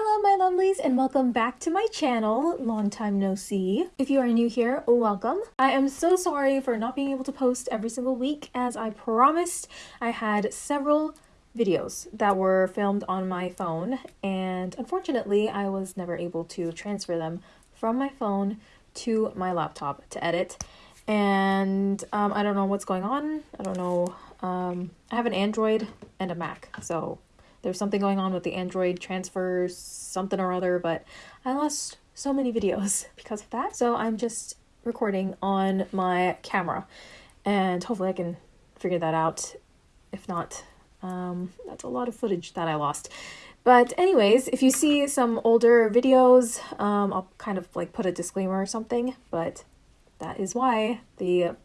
Hello my lovelies and welcome back to my channel, long time no see. If you are new here, welcome. I am so sorry for not being able to post every single week as I promised. I had several videos that were filmed on my phone and unfortunately I was never able to transfer them from my phone to my laptop to edit and um, I don't know what's going on. I don't know. Um, I have an Android and a Mac so there's something going on with the Android transfers, something or other, but I lost so many videos because of that. So I'm just recording on my camera and hopefully I can figure that out. If not, um, that's a lot of footage that I lost. But anyways, if you see some older videos, um, I'll kind of like put a disclaimer or something, but that is why the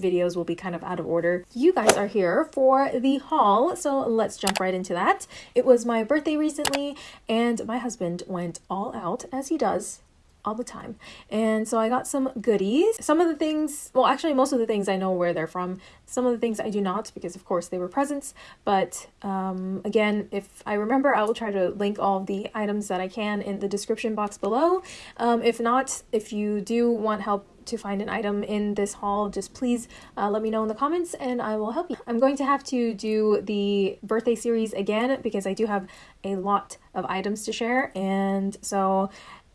videos will be kind of out of order. You guys are here for the haul, so let's jump right into that. It was my birthday recently, and my husband went all out, as he does all the time. And so I got some goodies. Some of the things, well, actually, most of the things I know where they're from. Some of the things I do not because, of course, they were presents. But um, again, if I remember, I will try to link all the items that I can in the description box below. Um, if not, if you do want help to find an item in this haul, just please uh, let me know in the comments and I will help you. I'm going to have to do the birthday series again because I do have a lot of items to share. And so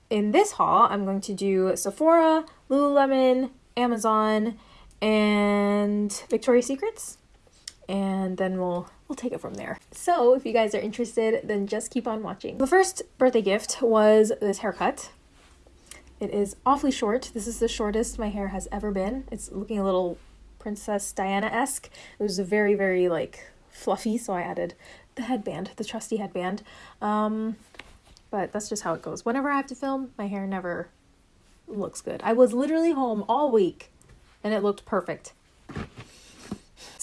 in this haul, I'm going to do Sephora, Lululemon, Amazon, and Victoria's Secrets. And then we'll we'll take it from there. So if you guys are interested, then just keep on watching. The first birthday gift was this haircut. It is awfully short. This is the shortest my hair has ever been. It's looking a little Princess Diana-esque. It was very, very like fluffy, so I added the headband, the trusty headband. Um, but that's just how it goes. Whenever I have to film, my hair never looks good. I was literally home all week and it looked perfect.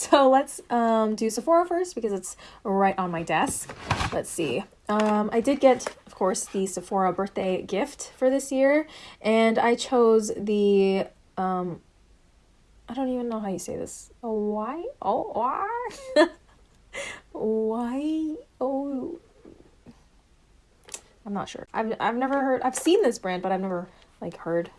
So let's um, do Sephora first because it's right on my desk. Let's see. Um, I did get, course, the Sephora birthday gift for this year, and I chose the, um, I don't even know how you say this. Oh, why? Oh, why? why? Oh, I'm not sure. I've I've never heard. I've seen this brand, but I've never like heard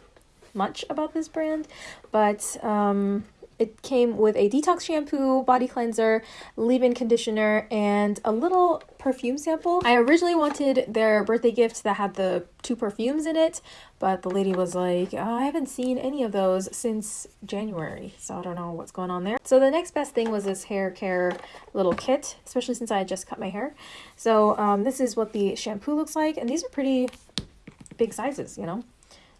much about this brand. But um, it came with a detox shampoo, body cleanser, leave-in conditioner, and a little perfume sample. I originally wanted their birthday gift that had the two perfumes in it, but the lady was like, oh, I haven't seen any of those since January, so I don't know what's going on there. So the next best thing was this hair care little kit, especially since I just cut my hair. So um, this is what the shampoo looks like, and these are pretty big sizes, you know.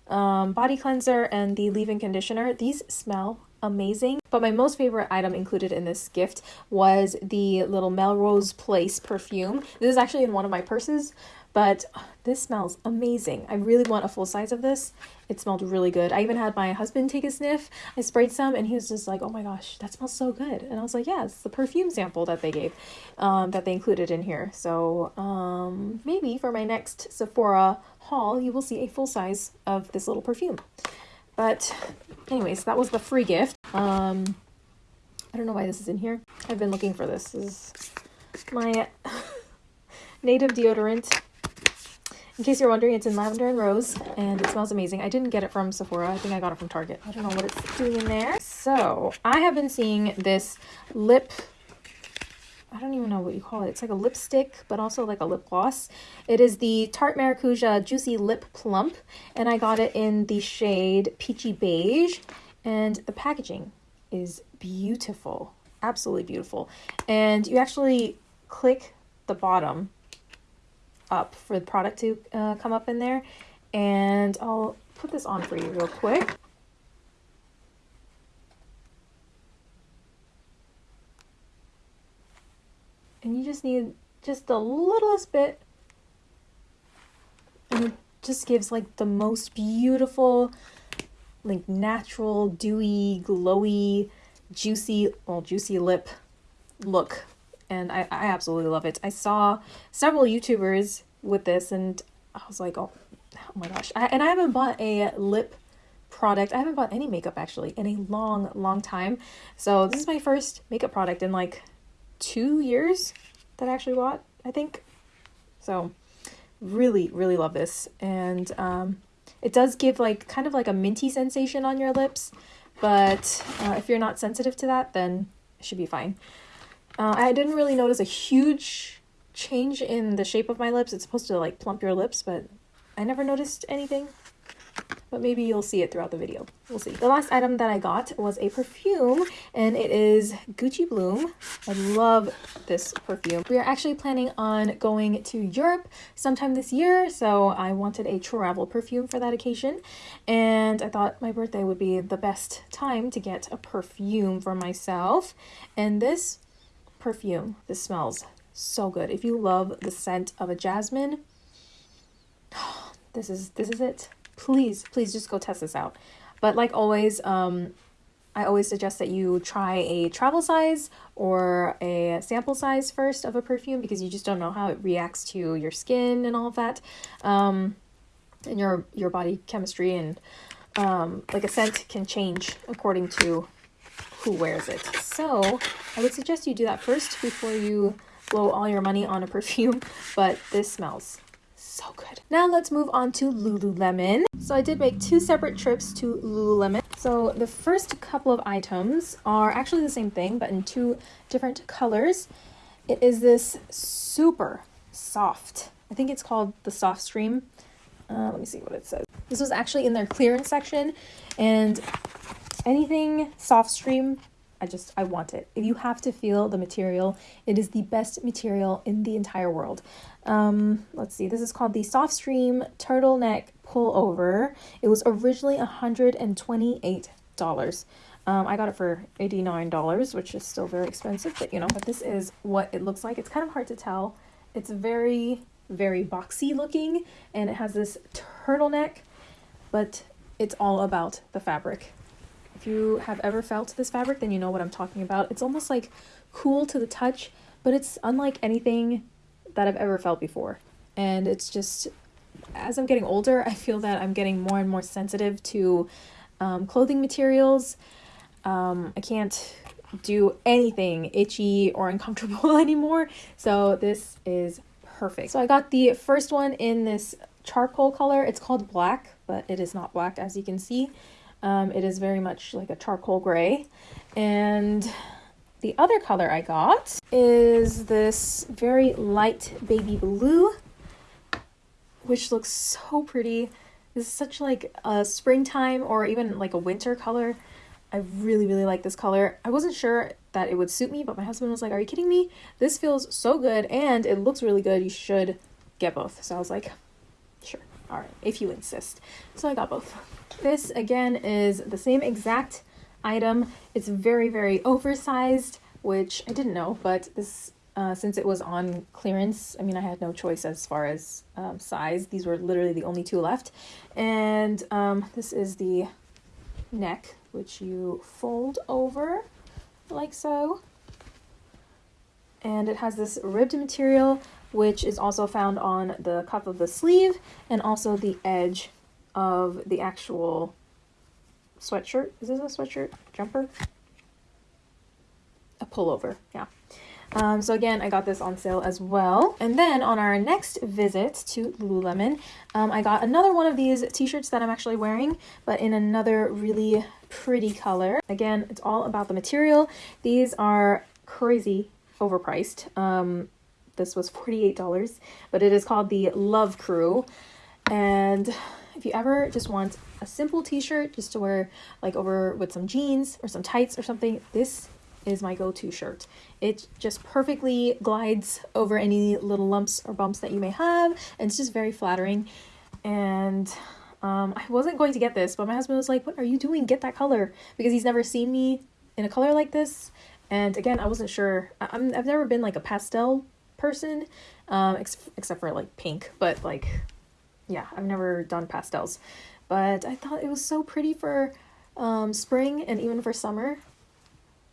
Um, body cleanser and the leave-in conditioner. These smell amazing. But my most favorite item included in this gift was the little Melrose Place perfume. This is actually in one of my purses, but this smells amazing. I really want a full size of this. It smelled really good. I even had my husband take a sniff. I sprayed some and he was just like, oh my gosh, that smells so good. And I was like, yeah, it's the perfume sample that they gave, um, that they included in here. So um, maybe for my next Sephora haul, you will see a full size of this little perfume. But anyways, that was the free gift. Um, I don't know why this is in here. I've been looking for this. This is my native deodorant. In case you're wondering, it's in lavender and rose, and it smells amazing. I didn't get it from Sephora. I think I got it from Target. I don't know what it's doing in there. So, I have been seeing this lip I don't even know what you call it. It's like a lipstick, but also like a lip gloss. It is the Tarte Maracuja Juicy Lip Plump, and I got it in the shade Peachy Beige, and the packaging is beautiful. Absolutely beautiful. And you actually click the bottom up for the product to uh, come up in there, and I'll put this on for you real quick. And you just need just the littlest bit. And it just gives like the most beautiful like natural dewy glowy juicy well juicy lip look. And I, I absolutely love it. I saw several youtubers with this and i was like oh, oh my gosh. I, and i haven't bought a lip product. I haven't bought any makeup actually in a long long time. So this is my first makeup product in like two years that I actually bought, I think. So Really, really love this. And um, it does give like kind of like a minty sensation on your lips. But uh, if you're not sensitive to that, then it should be fine. Uh, I didn't really notice a huge change in the shape of my lips. It's supposed to like plump your lips, but I never noticed anything but maybe you'll see it throughout the video. We'll see. The last item that I got was a perfume and it is Gucci Bloom. I love this perfume. We are actually planning on going to Europe sometime this year, so I wanted a travel perfume for that occasion and I thought my birthday would be the best time to get a perfume for myself. And this perfume, this smells so good. If you love the scent of a jasmine, this is this is it please, please just go test this out. But like always, um, I always suggest that you try a travel size or a sample size first of a perfume because you just don't know how it reacts to your skin and all of that, um, and your your body chemistry and um, like a scent can change according to who wears it. So I would suggest you do that first before you blow all your money on a perfume. But this smells so good. Now let's move on to Lululemon. So I did make two separate trips to Lululemon. So the first couple of items are actually the same thing, but in two different colors. It is this super soft, I think it's called the Softstreme. Uh, let me see what it says. This was actually in their clearance section, and anything Softstreme I just, I want it. If you have to feel the material, it is the best material in the entire world. Um, let's see, this is called the Softstreme Turtleneck Pullover. It was originally $128. Um, I got it for $89, which is still very expensive, but you know, but this is what it looks like. It's kind of hard to tell. It's very, very boxy looking, and it has this turtleneck, but it's all about the fabric. If you have ever felt this fabric, then you know what I'm talking about. It's almost like cool to the touch, but it's unlike anything that I've ever felt before. And it's just, as I'm getting older, I feel that I'm getting more and more sensitive to um, clothing materials. Um, I can't do anything itchy or uncomfortable anymore. So this is perfect. So I got the first one in this charcoal color. It's called black, but it is not black as you can see. Um, it is very much like a charcoal gray. And the other color I got is this very light baby blue, which looks so pretty. This is such like a springtime or even like a winter color. I really, really like this color. I wasn't sure that it would suit me, but my husband was like, Are you kidding me? This feels so good and it looks really good. You should get both. So I was like, Sure. All right, if you insist. So I got both. This again is the same exact item. It's very, very oversized, which I didn't know, but this, uh, since it was on clearance, I mean, I had no choice as far as um, size. These were literally the only two left. And um, this is the neck, which you fold over like so. And it has this ribbed material, which is also found on the cuff of the sleeve and also the edge of the actual sweatshirt. Is this a sweatshirt? Jumper? A pullover, yeah. Um, so again, I got this on sale as well. And then on our next visit to Lululemon, um, I got another one of these t-shirts that I'm actually wearing, but in another really pretty color. Again, it's all about the material. These are crazy overpriced. Um, this was $48, but it is called the Love Crew. And if you ever just want a simple t-shirt just to wear like over with some jeans or some tights or something, this is my go-to shirt. It just perfectly glides over any little lumps or bumps that you may have and it's just very flattering. And um, I wasn't going to get this, but my husband was like, what are you doing? Get that color. Because he's never seen me in a color like this. And again, I wasn't sure. I- I'm, I've never been like a pastel person, um, ex except for like pink, but like yeah, I've never done pastels, but I thought it was so pretty for um, spring and even for summer.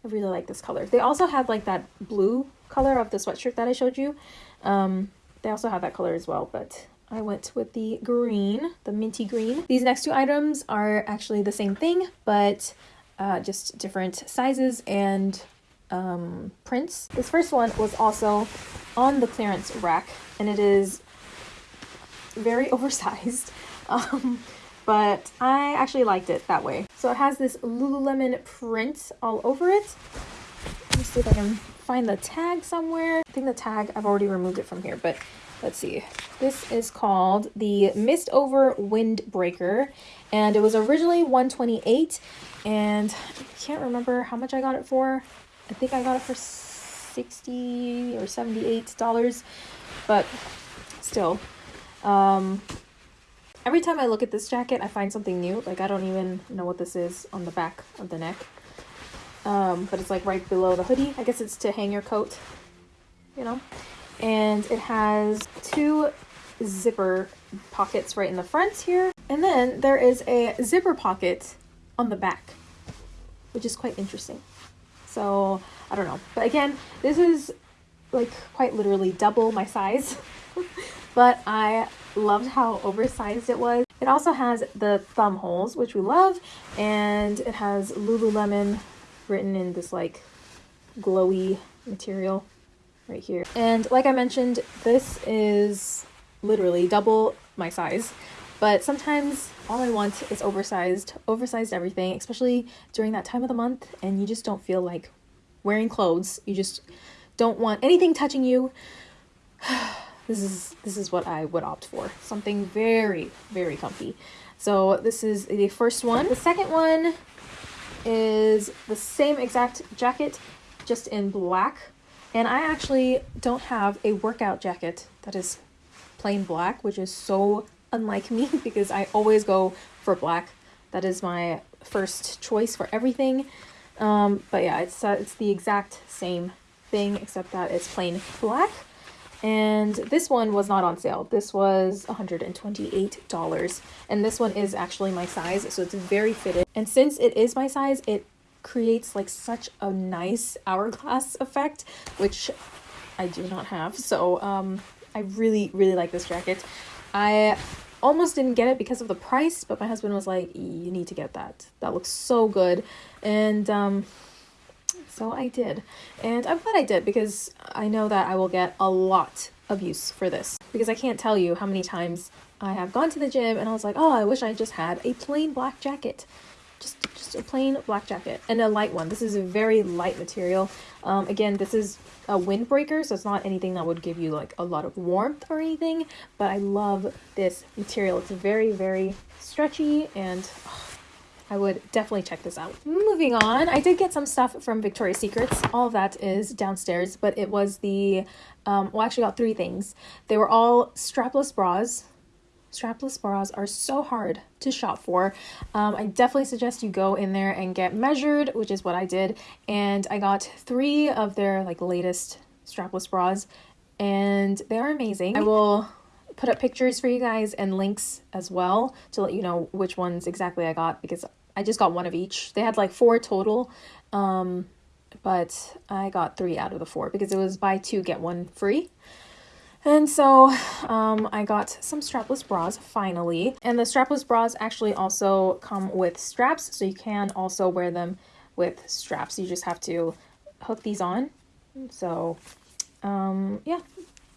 I really like this color. They also had like that blue color of the sweatshirt that I showed you. Um, they also have that color as well, but I went with the green, the minty green. These next two items are actually the same thing, but uh, just different sizes and um, prints. This first one was also on the clearance rack, and it is very oversized. Um, but I actually liked it that way. So it has this Lululemon print all over it. Let me see if I can find the tag somewhere. I think the tag, I've already removed it from here, but let's see. This is called the Mist Over Windbreaker, and it was originally 128 and I can't remember how much I got it for. I think I got it for 60 or 78 dollars, but still. Um, every time I look at this jacket, I find something new. Like, I don't even know what this is on the back of the neck. Um, but it's like right below the hoodie. I guess it's to hang your coat, you know? And it has two zipper pockets right in the front here. And then there is a zipper pocket on the back, which is quite interesting. So I don't know. But again, this is like quite literally double my size. but I loved how oversized it was. It also has the thumb holes, which we love, and it has Lululemon written in this like glowy material right here. And like I mentioned, this is literally double my size. But sometimes all I want is oversized, oversized everything, especially during that time of the month and you just don't feel like wearing clothes. You just don't want anything touching you. this is this is what I would opt for. Something very, very comfy. So this is the first one. The second one is the same exact jacket, just in black. And I actually don't have a workout jacket that is plain black, which is so unlike me because I always go for black. That is my first choice for everything. Um, but yeah, it's uh, it's the exact same thing except that it's plain black. And this one was not on sale. This was $128. And this one is actually my size, so it's very fitted. And since it is my size, it creates like such a nice hourglass effect, which I do not have. So um, I really, really like this jacket. I almost didn't get it because of the price, but my husband was like, "You need to get that. That looks so good." And um so I did. And I'm glad I did because I know that I will get a lot of use for this because I can't tell you how many times I have gone to the gym and I was like, "Oh, I wish I just had a plain black jacket." Just just a plain black jacket and a light one. This is a very light material. Um, again, this is a windbreaker, so it's not anything that would give you like a lot of warmth or anything, but I love this material. It's very, very stretchy and oh, I would definitely check this out. Moving on, I did get some stuff from Victoria's Secrets. All of that is downstairs, but it was the, um, well, I actually got three things. They were all strapless bras, strapless bras are so hard to shop for. Um, I definitely suggest you go in there and get measured, which is what I did. And I got three of their like latest strapless bras and they are amazing. I will put up pictures for you guys and links as well to let you know which ones exactly I got because I just got one of each. They had like four total, um, but I got three out of the four because it was buy two, get one free. And so um, I got some strapless bras finally. And the strapless bras actually also come with straps, so you can also wear them with straps. You just have to hook these on. So um, yeah,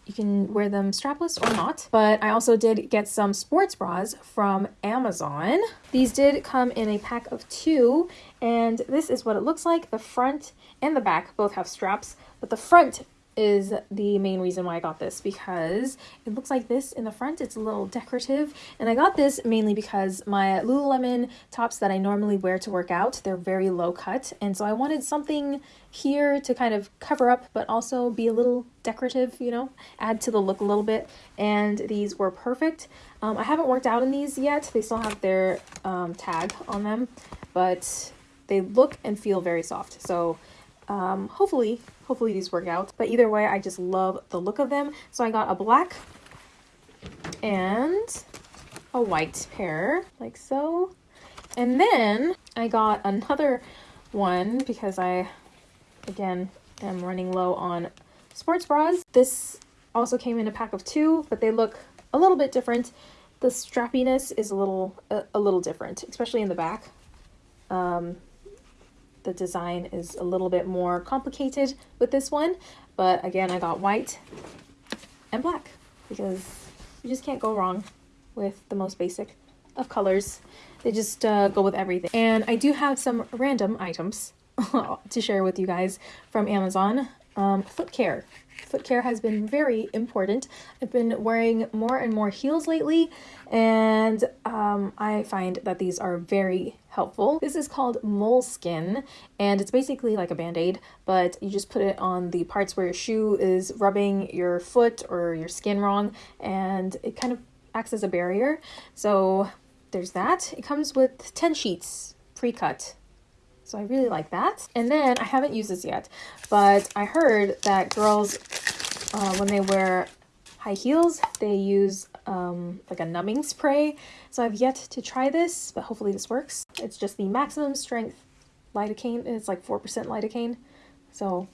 you can wear them strapless or not. But I also did get some sports bras from Amazon. These did come in a pack of two, and this is what it looks like. The front and the back both have straps, but the front is the main reason why I got this because it looks like this in the front. It's a little decorative. And I got this mainly because my Lululemon tops that I normally wear to work out, they're very low cut. And so I wanted something here to kind of cover up, but also be a little decorative, you know, add to the look a little bit. And these were perfect. Um, I haven't worked out in these yet. They still have their um, tag on them, but they look and feel very soft. So um, hopefully Hopefully these work out. But either way, I just love the look of them. So I got a black and a white pair, like so. And then I got another one because I, again, am running low on sports bras. This also came in a pack of two, but they look a little bit different. The strappiness is a little a, a little different, especially in the back. Um, the design is a little bit more complicated with this one, but again, I got white and black because You just can't go wrong with the most basic of colors. They just uh, go with everything. And I do have some random items to share with you guys from Amazon. Um, foot care. Foot care has been very important. I've been wearing more and more heels lately, and um, I find that these are very helpful. This is called Moleskin, and it's basically like a band-aid, but you just put it on the parts where your shoe is rubbing your foot or your skin wrong, and it kind of acts as a barrier. So there's that. It comes with 10 sheets pre-cut. So I really like that. And then I haven't used this yet, but I heard that girls, uh, when they wear high heels, they use um, like a numbing spray. So I've yet to try this, but hopefully this works. It's just the maximum strength lidocaine. It's like 4% lidocaine. So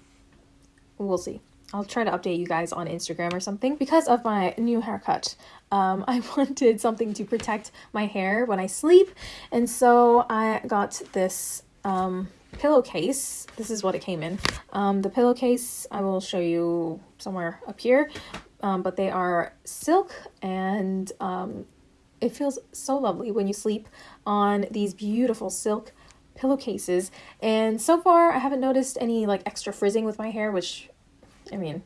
we'll see. I'll try to update you guys on Instagram or something. Because of my new haircut, um, I wanted something to protect my hair when I sleep. And so I got this um, pillowcase. This is what it came in. Um, the pillowcase, I will show you somewhere up here. Um, but they are silk and um, it feels so lovely when you sleep on these beautiful silk pillowcases. And so far, I haven't noticed any like extra frizzing with my hair, which I mean,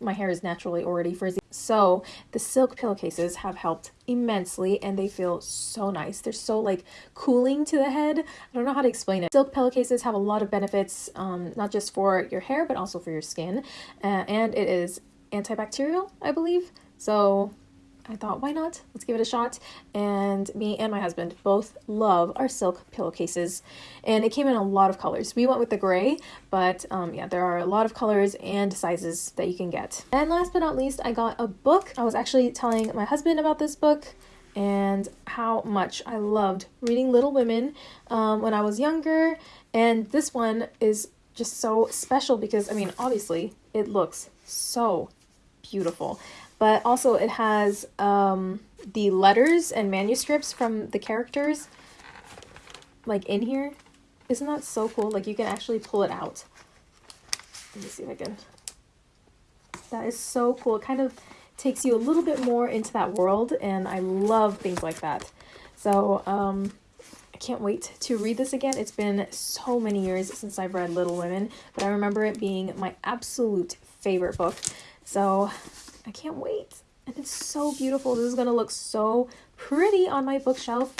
my hair is naturally already frizzy. So the silk pillowcases have helped immensely and they feel so nice. They're so like cooling to the head. I don't know how to explain it. Silk pillowcases have a lot of benefits, um, not just for your hair, but also for your skin. Uh, and it is antibacterial, I believe. So I thought, why not? Let's give it a shot. And me and my husband both love our silk pillowcases. And it came in a lot of colors. We went with the gray, but um, yeah, there are a lot of colors and sizes that you can get. And last but not least, I got a book. I was actually telling my husband about this book and how much I loved reading Little Women um, when I was younger. And this one is just so special because, I mean, obviously, it looks so beautiful but also it has um, the letters and manuscripts from the characters like in here. Isn't that so cool? Like you can actually pull it out. Let me see if I can. That is so cool. It kind of takes you a little bit more into that world and I love things like that. So um, I can't wait to read this again. It's been so many years since I've read Little Women, but I remember it being my absolute favorite book. So I can't wait. And it's so beautiful. This is going to look so pretty on my bookshelf.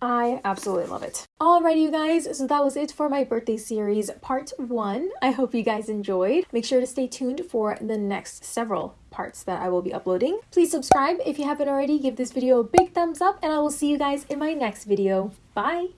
I absolutely love it. Alrighty, you guys, so that was it for my birthday series part one. I hope you guys enjoyed. Make sure to stay tuned for the next several parts that I will be uploading. Please subscribe if you haven't already. Give this video a big thumbs up, and I will see you guys in my next video. Bye!